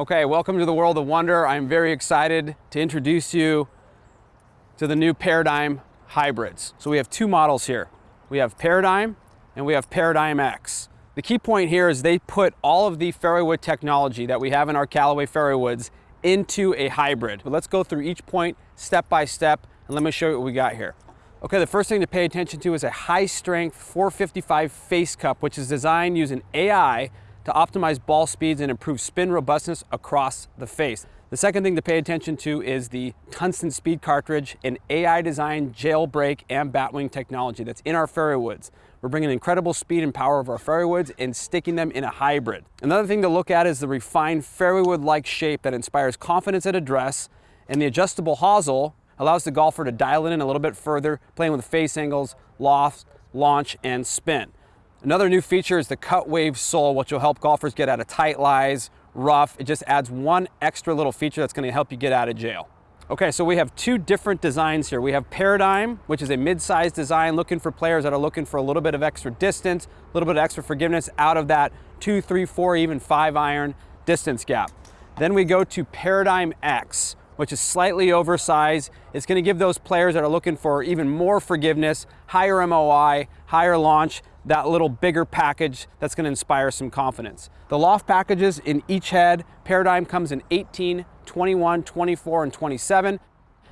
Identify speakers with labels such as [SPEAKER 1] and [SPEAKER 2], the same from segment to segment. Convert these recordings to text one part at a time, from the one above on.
[SPEAKER 1] Okay, welcome to the World of Wonder. I'm very excited to introduce you to the new Paradigm hybrids. So we have two models here. We have Paradigm and we have Paradigm X. The key point here is they put all of the fairway technology that we have in our Callaway fairway woods into a hybrid. But let's go through each point step by step and let me show you what we got here. Okay, the first thing to pay attention to is a high strength 455 face cup, which is designed using AI to optimize ball speeds and improve spin robustness across the face. The second thing to pay attention to is the tungsten speed cartridge, an AI designed jailbreak and batwing technology that's in our fairway woods. We're bringing incredible speed and power of our fairway woods and sticking them in a hybrid. Another thing to look at is the refined fairway wood-like shape that inspires confidence at address, and the adjustable hosel allows the golfer to dial it in a little bit further, playing with face angles, loft, launch, and spin. Another new feature is the cut wave sole, which will help golfers get out of tight lies, rough. It just adds one extra little feature that's gonna help you get out of jail. Okay, so we have two different designs here. We have Paradigm, which is a mid-sized design looking for players that are looking for a little bit of extra distance, a little bit of extra forgiveness out of that two, three, four, even five iron distance gap. Then we go to Paradigm X, which is slightly oversized. It's gonna give those players that are looking for even more forgiveness, higher MOI, higher launch, that little bigger package that's gonna inspire some confidence. The loft packages in each head, Paradigm comes in 18, 21, 24, and 27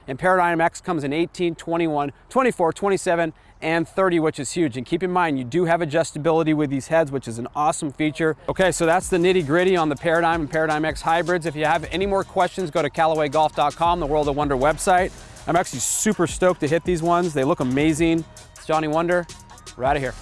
[SPEAKER 1] and Paradigm X comes in 18, 21, 24, 27, and 30, which is huge. And keep in mind, you do have adjustability with these heads, which is an awesome feature. Okay, so that's the nitty gritty on the Paradigm and Paradigm X hybrids. If you have any more questions, go to CallawayGolf.com, the World of Wonder website. I'm actually super stoked to hit these ones. They look amazing. It's Johnny Wunder. We're out of here.